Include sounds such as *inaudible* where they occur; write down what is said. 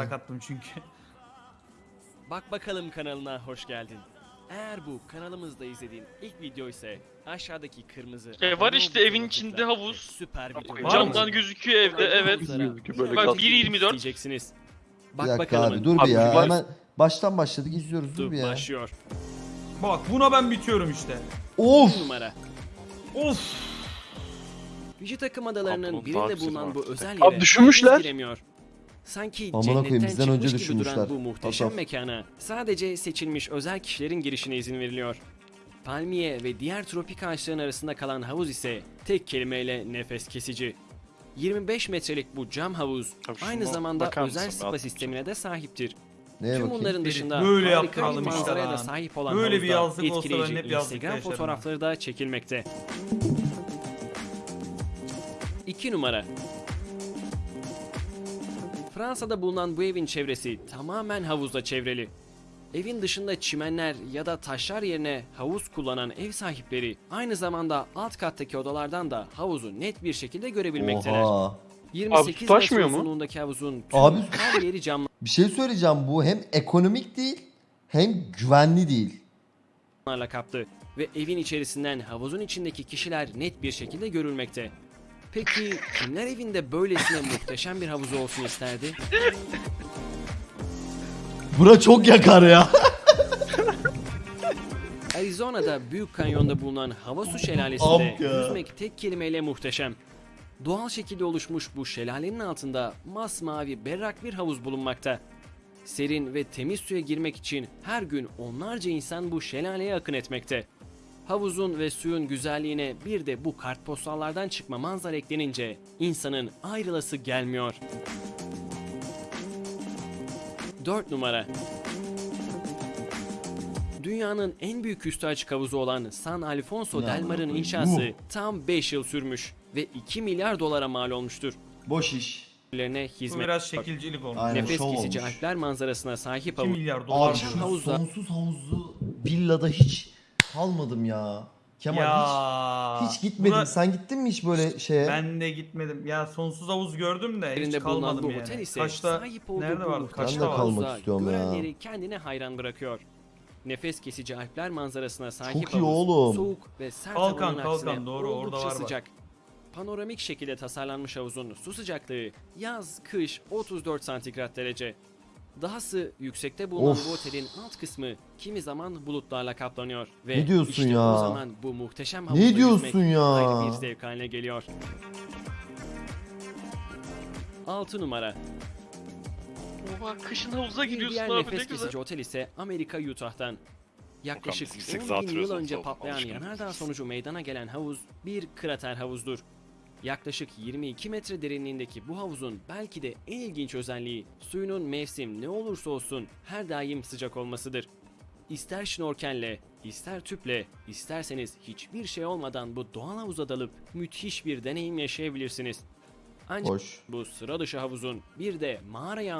Batarak attım çünkü. *laughs* Bak bakalım kanalına hoş geldin. Eğer bu kanalımızda izlediğin ilk video ise aşağıdaki kırmızı E, var işte, evin içinde havuz. Süper video. Var mı? Camdan gözüküyor evde evet. Böyle Bak kalk- 1.24. Diyeceksiniz. Bir Bak dakika bakalım. abi dur bir Abi ya. var- Hemen baştan başladık izliyoruz dur bir ya. Başlıyor. Bak buna ben bitiyorum işte. Of! Numara. Of. Vücut takım adalarının daha birinde güzel bulunan bu artık. özel Abi yere düşünmüşler. herkes giremiyor. Sanki Amına koyayım, cennetten bizden önce çıkmış gibi duran düşünmüşler. bu muhteşem Asaf. mekana sadece seçilmiş özel kişilerin girişine izin veriliyor. Palmiye ve diğer tropik ağaçların arasında kalan havuz ise tek kelimeyle nefes kesici. 25 metrelik bu cam havuz Abi şuna aynı zamanda bakar özel mısın? spa sistemine de sahiptir. Neye Tüm bakayım? bunların dışında Böyle harika bir yaptıralım işte manzaraya da lan. sahip olan Böyle bir havuzda yazlık olsa ben etkileyici hep yazlıkta Instagram yaşarım ha. fotoğrafları da çekilmekte. 2 numara Fransa'da bulunan bu evin çevresi tamamen havuzla çevreli. Evin dışında çimenler ya da taşlar yerine havuz kullanan ev sahipleri aynı zamanda alt kattaki odalardan da havuzu net bir şekilde görebilmekteler. Oha. 28 taşmıyor metre mu? uzunluğundaki havuzun tüm Abi- her yeri camlarla *laughs* Bir şey söyleyeceğim bu hem ekonomik değil hem güvenli değil. kaplı ve evin içerisinden havuzun içindeki kişiler net bir şekilde görülmekte. Peki kimler evinde böylesine muhteşem bir havuzu olsun isterdi? Bura çok yakar ya. *laughs* Arizona'da Büyük Kanyon'da bulunan hava su şelalesinde Amk ya. yüzmek tek kelimeyle muhteşem. Doğal şekilde oluşmuş bu şelalenin altında masmavi berrak bir havuz bulunmakta. Serin ve temiz suya girmek için her gün onlarca insan bu şelaleye akın etmekte. Havuzun ve suyun güzelliğine bir de bu kartpostallardan çıkma manzara eklenince insanın ayrılası gelmiyor. 4 numara Dünyanın en büyük üstü açık havuzu olan San Alfonso del Mar'ın inşası tam 5 yıl sürmüş ve 2 milyar dolara mal olmuştur. Boş iş. Lerine Bu hizmet biraz şekilcilik olmuş. Aynen. nefes şov kesici olmuş. Alpler manzarasına sahip 2 havuz milyar dolar. Abi sonsuz havuzlu villada hiç kalmadım ya. Kemal ya. hiç, hiç gitmedim. buna- Sen gittin mi hiç böyle şeye? Ben de gitmedim. Ya sonsuz havuz gördüm de hiç Yerinde bulunan kalmadım bu yani. otel ise Kaçta sahip olduğu nerede bu vardı? muhteşem Kaçta Ben de kalmak havuzda istiyorum ya. görenleri kendine hayran bırakıyor. Nefes kesici Alpler manzarasına sahip Çok iyi havuz, oğlum. soğuk ve sert Kalkan, havanın kalkan, doğru, orada oldukça var bak. sıcak. Panoramik şekilde tasarlanmış havuzun su sıcaklığı yaz, kış 34 santigrat derece. Dahası yüksekte bulunan Of. bu otelin alt kısmı kimi zaman bulutlarla kaplanıyor. Ve Ne diyorsun işte ya? o zaman bu muhteşem Ne havuzda diyorsun ya? ayrı bir zevk haline geliyor. 6 numara Oha kışın havuza Bir giriyorsun diğer abi ne nefes güzel. kesici otel ise Amerika Utah'tan. Yaklaşık Okan, bizim 10 sekiz bin yıl önce patlayan yanardağ sonucu meydana gelen havuz bir krater havuzdur. Yaklaşık 22 metre derinliğindeki bu havuzun belki de en ilginç özelliği suyunun mevsim ne olursa olsun her daim sıcak olmasıdır. İster şnorkelle, ister tüple, isterseniz hiçbir şey olmadan bu doğal havuza dalıp müthiş bir deneyim yaşayabilirsiniz. Ancak Boş. bu sıra dışı havuzun bir de mağaraya